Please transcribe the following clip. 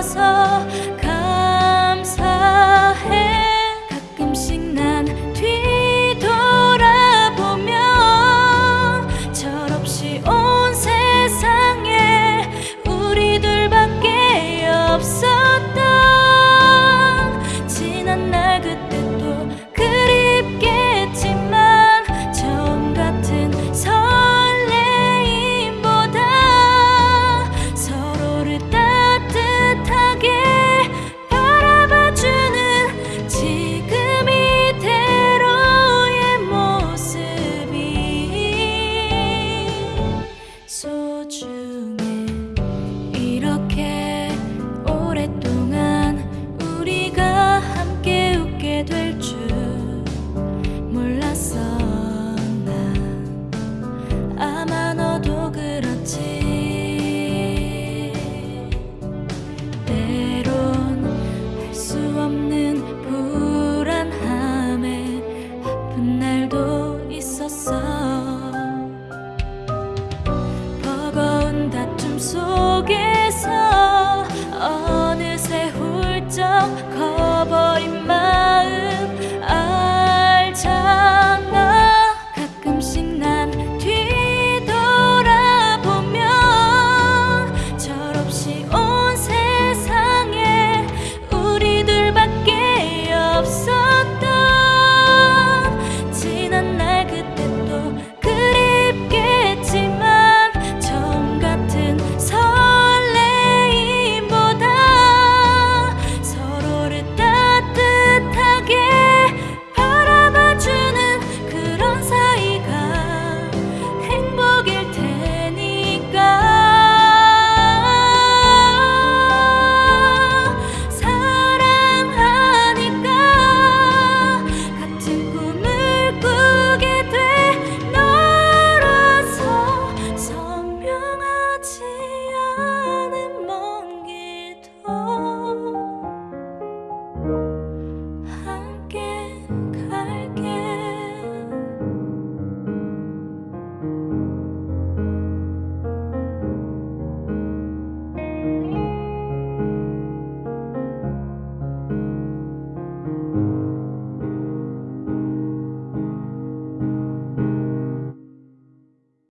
주셔서